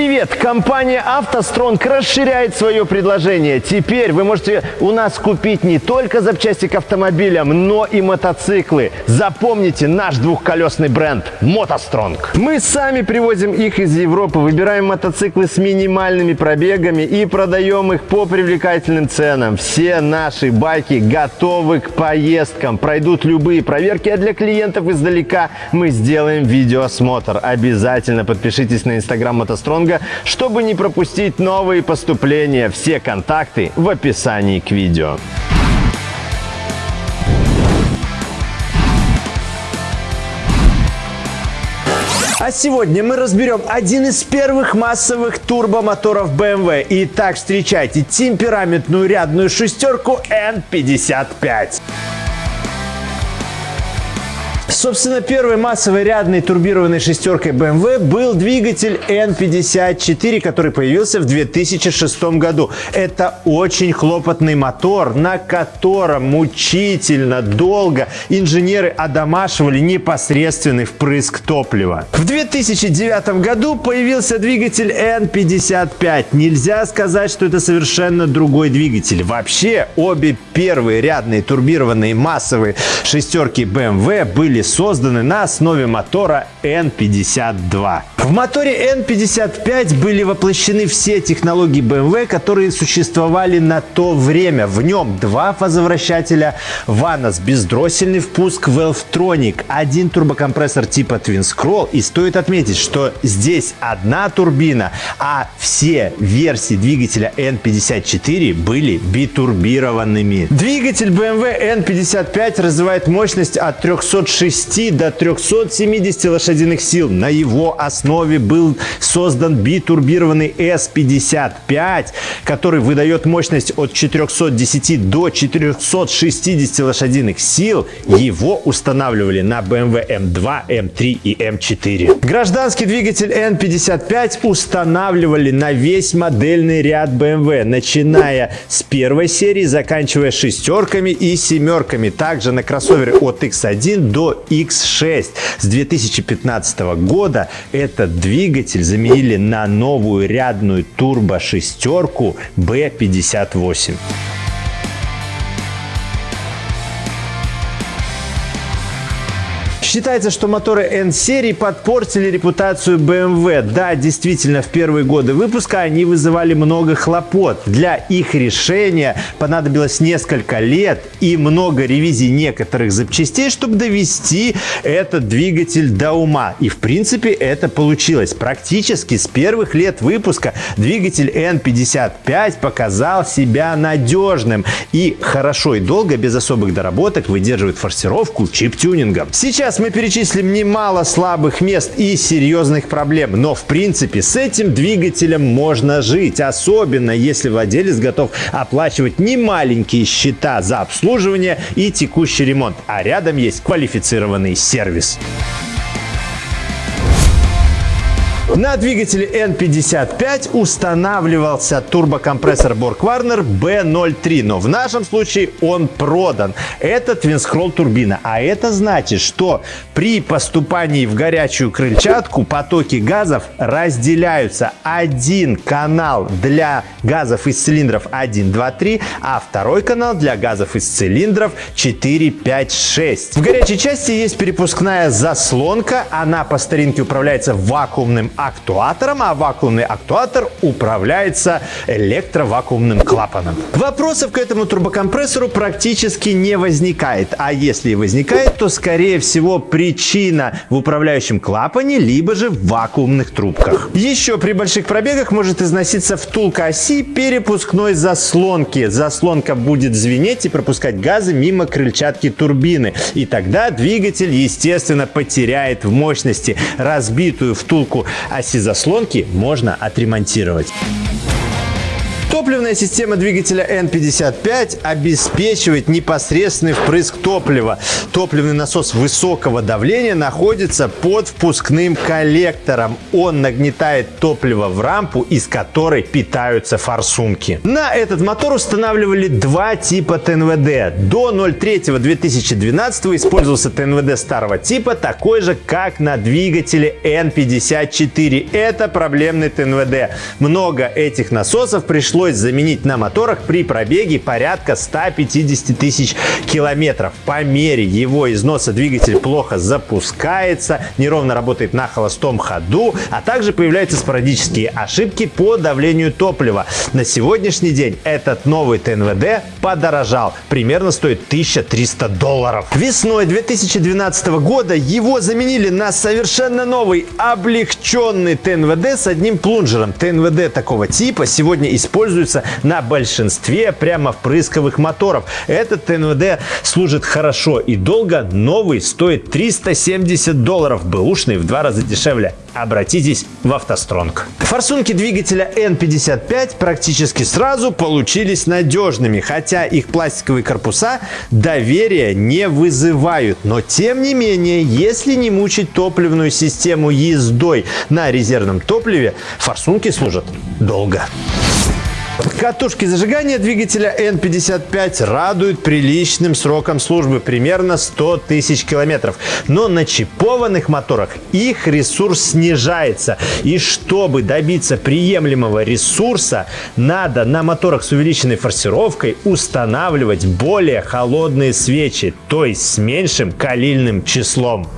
привет! Компания «АвтоСтронг» расширяет свое предложение. Теперь вы можете у нас купить не только запчасти к автомобилям, но и мотоциклы. Запомните наш двухколесный бренд «МотоСтронг». Мы сами привозим их из Европы, выбираем мотоциклы с минимальными пробегами и продаем их по привлекательным ценам. Все наши байки готовы к поездкам, пройдут любые проверки, а для клиентов издалека мы сделаем видеоосмотр. Обязательно подпишитесь на инстаграм мотостронга, чтобы не пропустить новые поступления. Все контакты в описании к видео. А сегодня мы разберем один из первых массовых турбомоторов BMW. Итак, встречайте темпераментную рядную шестерку N55. Собственно, первой массовой рядной турбированной шестеркой BMW был двигатель N54, который появился в 2006 году. Это очень хлопотный мотор, на котором мучительно долго инженеры одомашивали непосредственный впрыск топлива. В 2009 году появился двигатель N55. Нельзя сказать, что это совершенно другой двигатель. Вообще, обе первые рядные турбированные массовые шестерки BMW были были созданы на основе мотора N52. В моторе N55 были воплощены все технологии BMW, которые существовали на то время. В нем два фазовращателя Vanos, бездроссельный впуск Valvetronic, один турбокомпрессор типа Twin Scroll. И стоит отметить, что здесь одна турбина, а все версии двигателя N54 были битурбированными. Двигатель BMW N55 развивает мощность от 360 106 до 370 лошадиных сил. На его основе был создан битурбированный S55, который выдает мощность от 410 до 460 лошадиных сил. Его устанавливали на BMW M2, M3 и M4. Гражданский двигатель N55 устанавливали на весь модельный ряд BMW, начиная с первой серии, заканчивая шестерками и семерками. Также на кроссоверы от X1 до X6. С 2015 года этот двигатель заменили на новую рядную турбо-шестерку B58. Считается, что моторы N-серии подпортили репутацию BMW. Да, действительно, в первые годы выпуска они вызывали много хлопот. Для их решения понадобилось несколько лет и много ревизий некоторых запчастей, чтобы довести этот двигатель до ума. И в принципе это получилось. Практически с первых лет выпуска двигатель N55 показал себя надежным и хорошо и долго без особых доработок выдерживает форсировку чип-тюнингом. Сейчас мы перечислим немало слабых мест и серьезных проблем, но в принципе с этим двигателем можно жить, особенно если владелец готов оплачивать немаленькие счета за обслуживание и текущий ремонт, а рядом есть квалифицированный сервис. На двигателе N55 устанавливался турбокомпрессор Borg-Warner B03, но в нашем случае он продан. Это твинскролл турбина, а это значит, что при поступании в горячую крыльчатку потоки газов разделяются. Один канал для газов из цилиндров 1, 2, 3, а второй канал для газов из цилиндров 4, 5, 6. В горячей части есть перепускная заслонка, она по старинке управляется вакуумным актуатором, а вакуумный актуатор управляется электровакуумным клапаном. Вопросов к этому турбокомпрессору практически не возникает, а если и возникает, то скорее всего причина в управляющем клапане, либо же в вакуумных трубках. Еще при больших пробегах может износиться втулка оси перепускной заслонки. Заслонка будет звенеть и пропускать газы мимо крыльчатки турбины. И тогда двигатель, естественно, потеряет в мощности. Разбитую втулку оси заслонки можно отремонтировать. Топливная система двигателя N55 обеспечивает непосредственный впрыск топлива. Топливный насос высокого давления находится под впускным коллектором. Он нагнетает топливо в рампу, из которой питаются форсунки. На этот мотор устанавливали два типа ТНВД. До 03-2012 использовался ТНВД старого типа, такой же, как на двигателе N54. Это проблемный ТНВД. Много этих насосов пришлось заменить на моторах при пробеге порядка 150 тысяч километров. По мере его износа двигатель плохо запускается, неровно работает на холостом ходу, а также появляются спорадические ошибки по давлению топлива. На сегодняшний день этот новый ТНВД подорожал. Примерно стоит 1300 долларов. Весной 2012 года его заменили на совершенно новый облегченный ТНВД с одним плунжером. ТНВД такого типа сегодня используется на большинстве прямо впрысковых моторов. Этот ТНВД служит хорошо и долго. Новый стоит 370 долларов. Бэушный в два раза дешевле. Обратитесь в автостронг. Форсунки двигателя N55 практически сразу получились надежными, хотя их пластиковые корпуса доверия не вызывают. Но тем не менее, если не мучить топливную систему ездой на резервном топливе, форсунки служат долго. Катушки зажигания двигателя N55 радуют приличным сроком службы, примерно 100 тысяч километров. Но на чипованных моторах их ресурс снижается. И чтобы добиться приемлемого ресурса, надо на моторах с увеличенной форсировкой устанавливать более холодные свечи, то есть с меньшим калильным числом.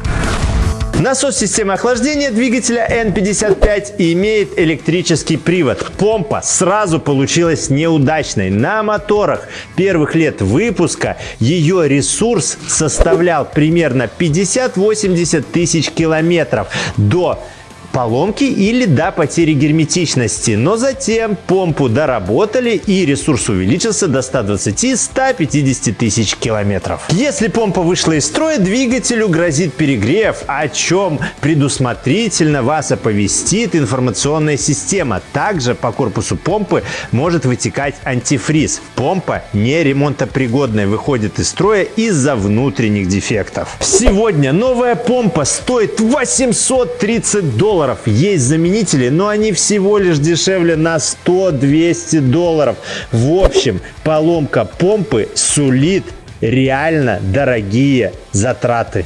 Насос системы охлаждения двигателя N55 имеет электрический привод. Помпа сразу получилась неудачной. На моторах первых лет выпуска ее ресурс составлял примерно 50-80 тысяч километров до поломки или до потери герметичности. Но затем помпу доработали и ресурс увеличился до 120-150 тысяч километров. Если помпа вышла из строя, двигателю грозит перегрев, о чем предусмотрительно вас оповестит информационная система. Также по корпусу помпы может вытекать антифриз. Помпа не ремонтопригодная, выходит из строя из-за внутренних дефектов. Сегодня новая помпа стоит 830 долларов долларов. Есть заменители, но они всего лишь дешевле на 100-200 долларов. В общем, поломка помпы сулит реально дорогие затраты.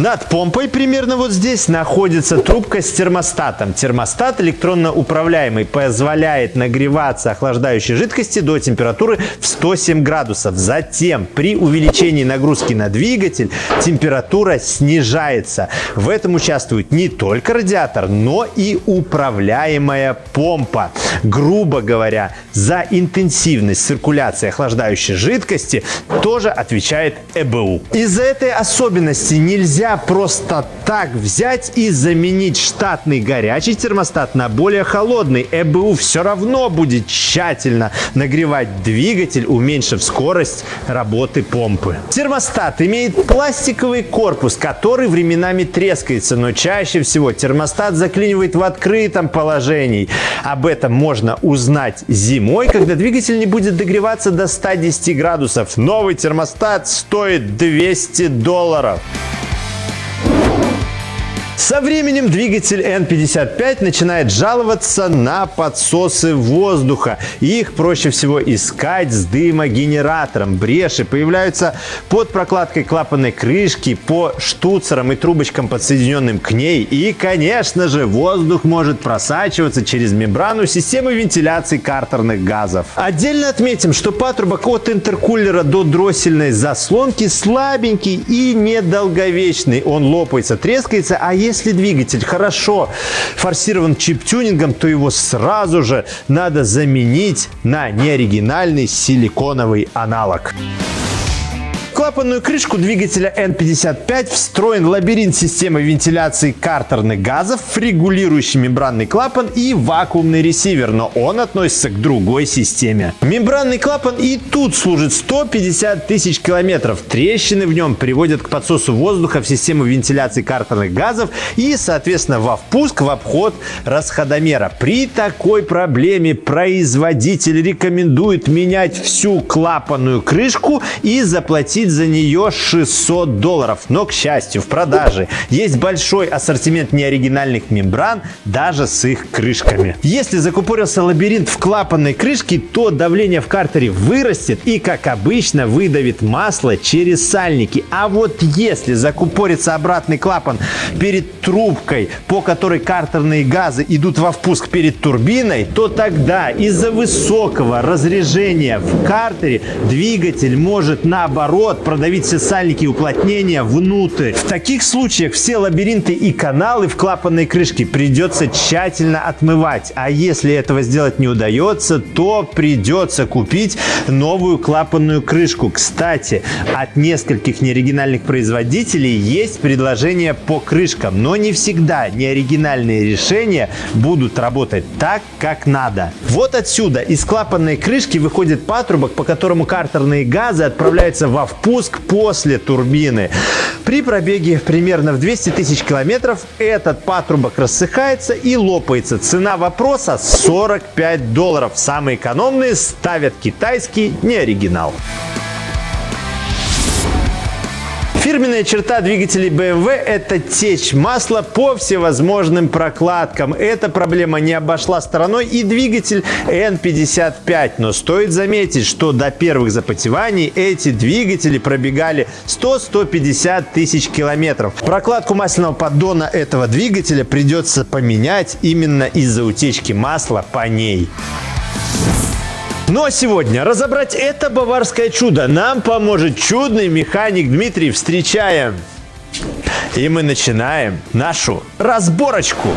Над помпой примерно вот здесь находится трубка с термостатом. Термостат электронно управляемый позволяет нагреваться охлаждающей жидкости до температуры в 107 градусов. Затем при увеличении нагрузки на двигатель температура снижается. В этом участвует не только радиатор, но и управляемая помпа. Грубо говоря, за интенсивность циркуляции охлаждающей жидкости тоже отвечает ЭБУ. Из-за этой особенности нельзя нельзя просто так взять и заменить штатный горячий термостат на более холодный. ЭБУ все равно будет тщательно нагревать двигатель, уменьшив скорость работы помпы. Термостат имеет пластиковый корпус, который временами трескается, но чаще всего термостат заклинивает в открытом положении. Об этом можно узнать зимой, когда двигатель не будет догреваться до 110 градусов. Новый термостат стоит 200 долларов. Со временем двигатель N55 начинает жаловаться на подсосы воздуха. Их проще всего искать с дымогенератором. Бреши появляются под прокладкой клапанной крышки, по штуцерам и трубочкам, подсоединенным к ней. И, конечно же, воздух может просачиваться через мембрану системы вентиляции картерных газов. Отдельно отметим, что патрубок от интеркулера до дроссельной заслонки слабенький и недолговечный. Он лопается, трескается, а если если двигатель хорошо форсирован чип-тюнингом, то его сразу же надо заменить на неоригинальный силиконовый аналог. Клапанную крышку двигателя N55 встроен лабиринт системы вентиляции картерных газов, регулирующий мембранный клапан и вакуумный ресивер, но он относится к другой системе. Мембранный клапан и тут служит 150 тысяч километров. Трещины в нем приводят к подсосу воздуха в систему вентиляции картерных газов и, соответственно, во впуск в обход расходомера. При такой проблеме производитель рекомендует менять всю клапанную крышку и заплатить за нее 600 долларов. Но, к счастью, в продаже есть большой ассортимент неоригинальных мембран, даже с их крышками. Если закупорился лабиринт в клапанной крышке, то давление в картере вырастет и, как обычно, выдавит масло через сальники. А вот если закупорится обратный клапан перед трубкой, по которой картерные газы идут во впуск перед турбиной, то тогда из-за высокого разрежения в картере двигатель может наоборот продавить все сальники и уплотнения внутрь. В таких случаях все лабиринты и каналы в клапанной крышке придется тщательно отмывать. А если этого сделать не удается, то придется купить новую клапанную крышку. Кстати, от нескольких неоригинальных производителей есть предложения по крышкам, но не всегда неоригинальные решения будут работать так, как надо. Вот отсюда из клапанной крышки выходит патрубок, по которому картерные газы отправляются во впуск после турбины. При пробеге примерно в 200 тысяч километров этот патрубок рассыхается и лопается. Цена вопроса 45 долларов. Самые экономные ставят китайский, не оригинал. Фирменная черта двигателей BMW – это течь масла по всевозможным прокладкам. Эта проблема не обошла стороной и двигатель N55. Но стоит заметить, что до первых запотеваний эти двигатели пробегали 100-150 тысяч километров. Прокладку масляного поддона этого двигателя придется поменять именно из-за утечки масла по ней. Ну а сегодня разобрать это баварское чудо нам поможет чудный механик Дмитрий. Встречаем! И мы начинаем нашу разборочку.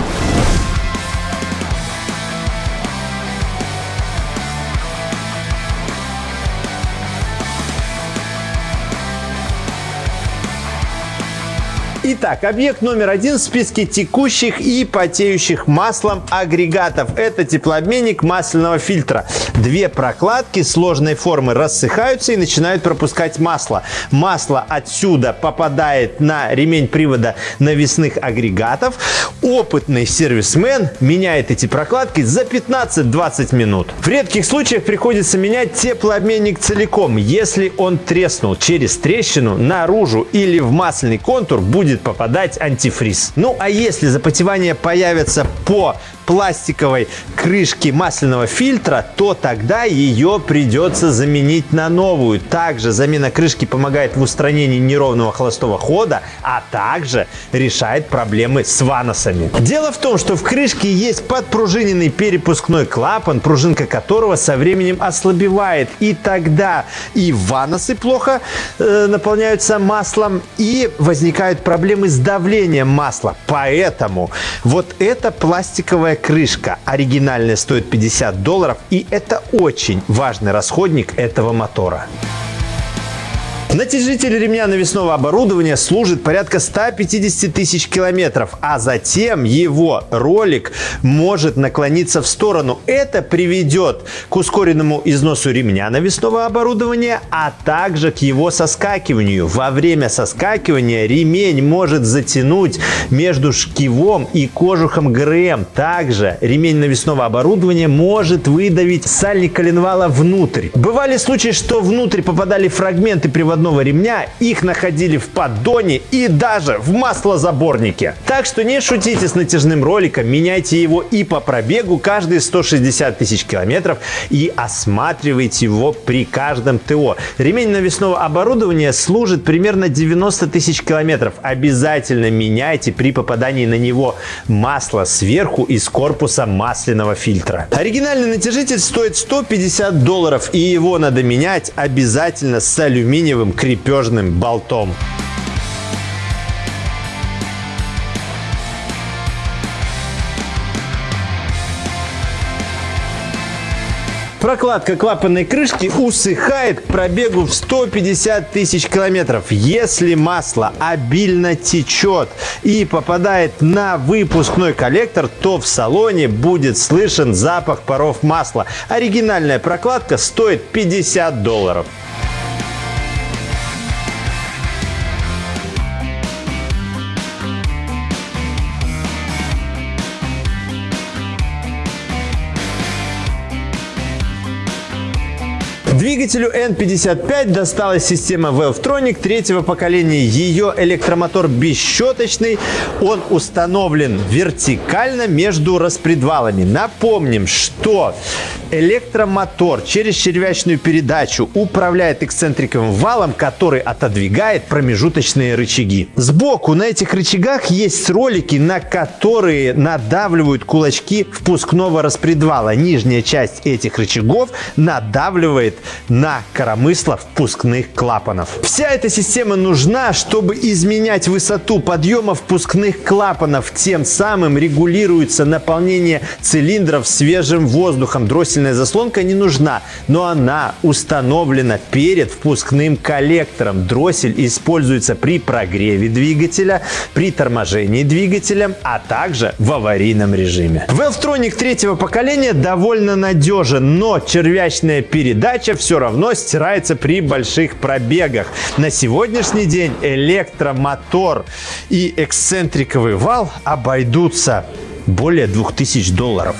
Итак, объект номер один в списке текущих и потеющих маслом агрегатов. Это теплообменник масляного фильтра. Две прокладки сложной формы рассыхаются и начинают пропускать масло. Масло отсюда попадает на ремень привода навесных агрегатов. Опытный сервисмен меняет эти прокладки за 15-20 минут. В редких случаях приходится менять теплообменник целиком. Если он треснул через трещину наружу или в масляный контур, будет попадать антифриз. Ну а если запотевание появится по пластиковой крышки масляного фильтра, то тогда ее придется заменить на новую. Также замена крышки помогает в устранении неровного холостого хода, а также решает проблемы с ваносами. Дело в том, что в крышке есть подпружиненный перепускной клапан, пружинка которого со временем ослабевает. И тогда и ваносы плохо э, наполняются маслом, и возникают проблемы с давлением масла. Поэтому вот эта пластиковая крышка оригинальная стоит 50 долларов и это очень важный расходник этого мотора. Натяжитель ремня навесного оборудования служит порядка 150 тысяч километров, а затем его ролик может наклониться в сторону. Это приведет к ускоренному износу ремня навесного оборудования, а также к его соскакиванию. Во время соскакивания ремень может затянуть между шкивом и кожухом ГРМ. Также ремень навесного оборудования может выдавить сальник коленвала внутрь. Бывали случаи, что внутрь попадали фрагменты приводного приводного ремня, их находили в поддоне и даже в маслозаборнике. Так что не шутите с натяжным роликом, меняйте его и по пробегу каждые 160 тысяч километров и осматривайте его при каждом ТО. Ремень навесного оборудования служит примерно 90 тысяч километров. Обязательно меняйте при попадании на него масло сверху из корпуса масляного фильтра. Оригинальный натяжитель стоит 150 долларов и его надо менять обязательно с алюминиевым крепежным болтом. Прокладка клапанной крышки усыхает к пробегу в 150 тысяч километров. Если масло обильно течет и попадает на выпускной коллектор, то в салоне будет слышен запах паров масла. Оригинальная прокладка стоит 50 долларов. Двигателю N55 досталась система Valvetronic третьего поколения. Ее электромотор бесщеточный. Он установлен вертикально между распредвалами. Напомним, что электромотор через червячную передачу управляет эксцентриковым валом, который отодвигает промежуточные рычаги. Сбоку на этих рычагах есть ролики, на которые надавливают кулачки впускного распредвала. Нижняя часть этих рычагов надавливает на коромысло впускных клапанов. Вся эта система нужна, чтобы изменять высоту подъема впускных клапанов. Тем самым регулируется наполнение цилиндров свежим воздухом. Дроссельная заслонка не нужна, но она установлена перед впускным коллектором. Дроссель используется при прогреве двигателя, при торможении двигателя, а также в аварийном режиме. Valvetronic третьего поколения довольно надежен, но червячная передача все равно стирается при больших пробегах. На сегодняшний день электромотор и эксцентриковый вал обойдутся более 2000 долларов.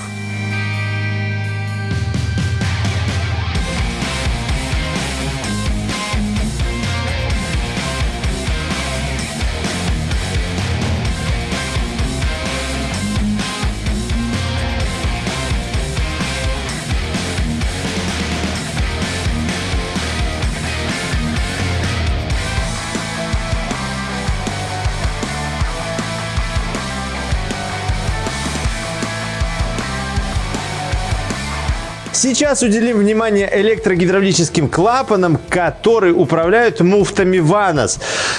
Сейчас уделим внимание электрогидравлическим клапанам, которые управляют муфтами ВАНОС.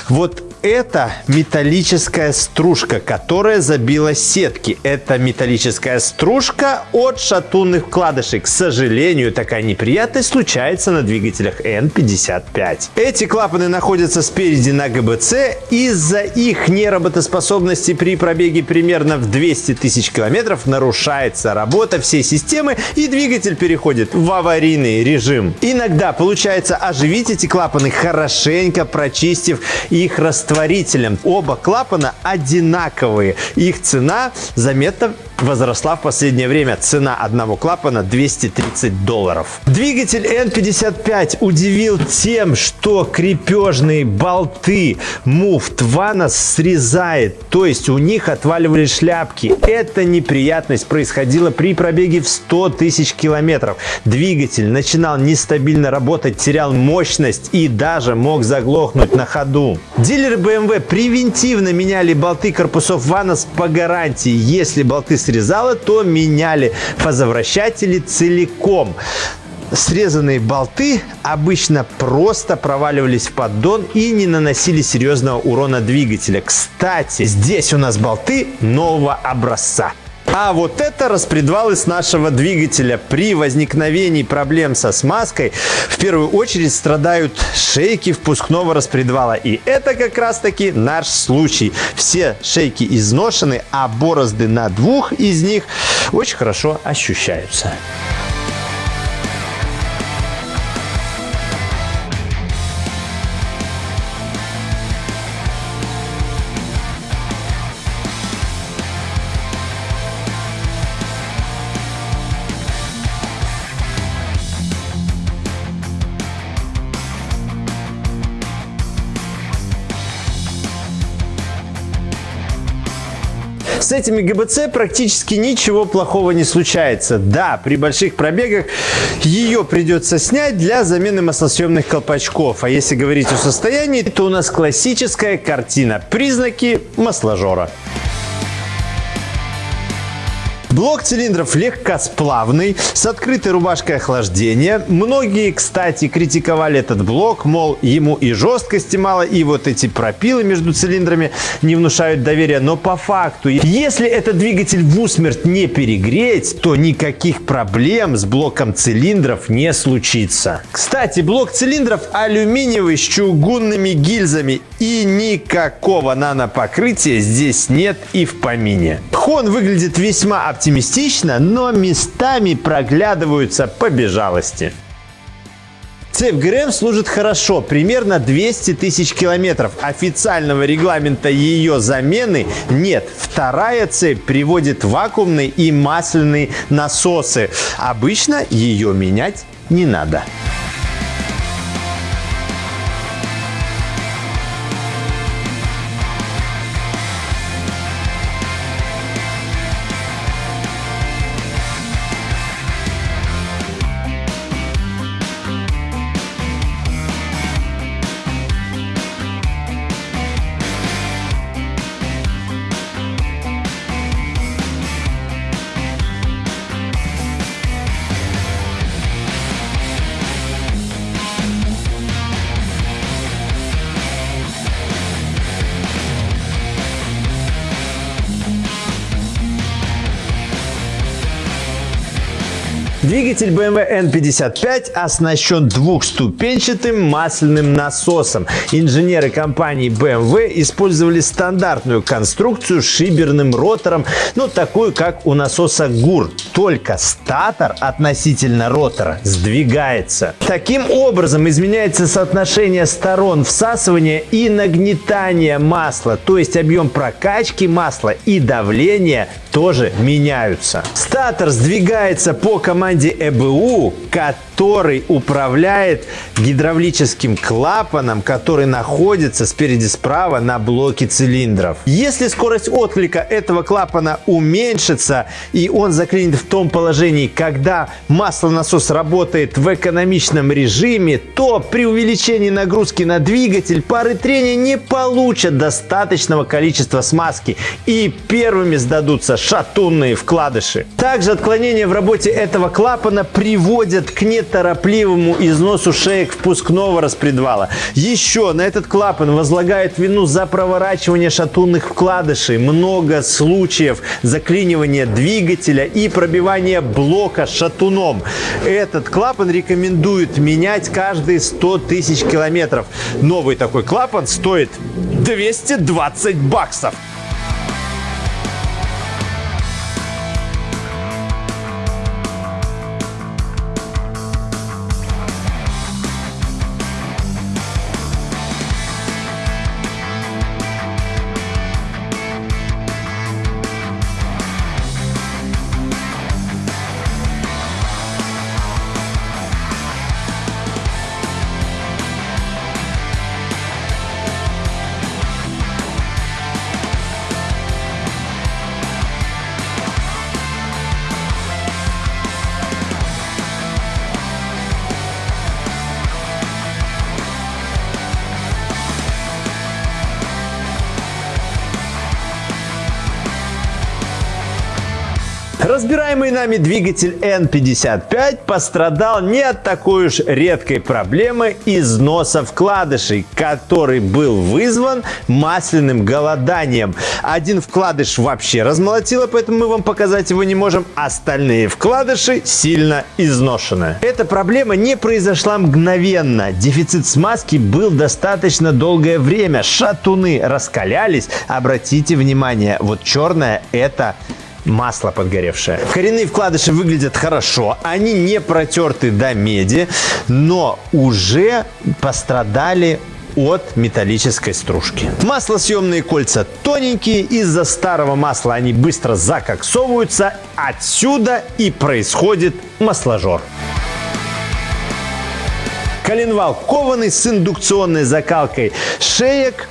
Вот это металлическая стружка, которая забила сетки. Это металлическая стружка от шатунных вкладышей. К сожалению, такая неприятность случается на двигателях N55. Эти клапаны находятся спереди на ГБЦ. Из-за их неработоспособности при пробеге примерно в 200 тысяч километров нарушается работа всей системы и двигатель переходит в аварийный режим. Иногда получается оживить эти клапаны, хорошенько прочистив их растворением растворителем. Оба клапана одинаковые. Их цена заметно возросла в последнее время. Цена одного клапана 230 долларов. Двигатель N55 удивил тем, что крепежные болты муфт Ванос срезает. То есть у них отваливались шляпки. Эта неприятность происходила при пробеге в 100 тысяч километров. Двигатель начинал нестабильно работать, терял мощность и даже мог заглохнуть на ходу. Дилеры BMW превентивно меняли болты корпусов Ванос по гарантии. Если болты срезало, то меняли фазовращатели целиком. Срезанные болты обычно просто проваливались в поддон и не наносили серьезного урона двигателя. Кстати, здесь у нас болты нового образца. А вот это распредвалы с нашего двигателя. При возникновении проблем со смазкой в первую очередь страдают шейки впускного распредвала. И это как раз таки наш случай. Все шейки изношены, а борозды на двух из них очень хорошо ощущаются. С этими ГБЦ практически ничего плохого не случается. Да, при больших пробегах ее придется снять для замены маслосъемных колпачков. А если говорить о состоянии, то у нас классическая картина. Признаки масложора. Блок цилиндров легкосплавный, с открытой рубашкой охлаждения. Многие, кстати, критиковали этот блок, мол, ему и жесткости мало, и вот эти пропилы между цилиндрами не внушают доверия. Но по факту, если этот двигатель в усмерть не перегреть, то никаких проблем с блоком цилиндров не случится. Кстати, блок цилиндров алюминиевый с чугунными гильзами и никакого нанопокрытия здесь нет и в помине. Хон выглядит весьма оптимистично, но местами проглядываются побежалости. Цепь ГРМ служит хорошо, примерно 200 тысяч километров. Официального регламента ее замены нет. Вторая цепь приводит вакуумные и масляные насосы. Обычно ее менять не надо. Двигатель BMW N55 оснащен двухступенчатым масляным насосом. Инженеры компании BMW использовали стандартную конструкцию с шиберным ротором, ну такую как у насоса ГУР, только статор относительно ротора сдвигается. Таким образом изменяется соотношение сторон всасывания и нагнетания масла, то есть объем прокачки масла и давление тоже меняются. Статор сдвигается по команде ЭБУ, который управляет гидравлическим клапаном, который находится спереди справа на блоке цилиндров. Если скорость отклика этого клапана уменьшится и он заклинит в том положении, когда маслонасос работает в экономичном режиме, то при увеличении нагрузки на двигатель пары трения не получат достаточного количества смазки и первыми сдадутся шатунные вкладыши. Также отклонения в работе этого клапана приводят к неторопливому износу шеек впускного распредвала. Еще на этот клапан возлагают вину за проворачивание шатунных вкладышей, много случаев заклинивания двигателя и пробивания блока шатуном. Этот клапан рекомендуют менять каждые 100 тысяч километров. Новый такой клапан стоит 220 баксов. Разбираемый нами двигатель N55 пострадал не от такой уж редкой проблемы износа вкладышей, который был вызван масляным голоданием. Один вкладыш вообще размолотило, поэтому мы вам показать его не можем. Остальные вкладыши сильно изношены. Эта проблема не произошла мгновенно. Дефицит смазки был достаточно долгое время. Шатуны раскалялись. Обратите внимание, вот черное это масло подгоревшее. Коренные вкладыши выглядят хорошо, они не протерты до меди, но уже пострадали от металлической стружки. Маслосъемные кольца тоненькие, из-за старого масла они быстро закоксовываются, отсюда и происходит масложор. Коленвал кованый с индукционной закалкой шеек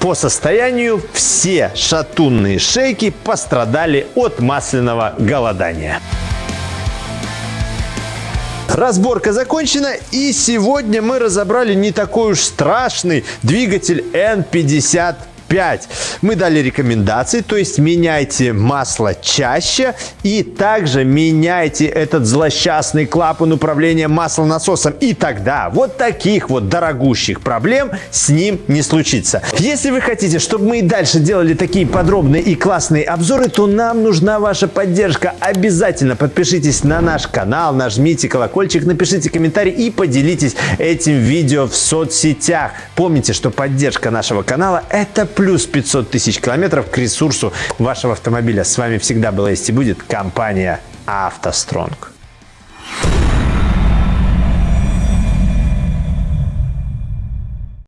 по состоянию все шатунные шейки пострадали от масляного голодания. Разборка закончена и сегодня мы разобрали не такой уж страшный двигатель N55 5. Мы дали рекомендации, то есть меняйте масло чаще и также меняйте этот злосчастный клапан управления маслонасосом. И тогда вот таких вот дорогущих проблем с ним не случится. Если вы хотите, чтобы мы и дальше делали такие подробные и классные обзоры, то нам нужна ваша поддержка. Обязательно подпишитесь на наш канал, нажмите колокольчик, напишите комментарий и поделитесь этим видео в соцсетях. Помните, что поддержка нашего канала – это плюс 500 тысяч километров к ресурсу вашего автомобиля. С вами всегда была есть и будет компания «АвтоСтронг».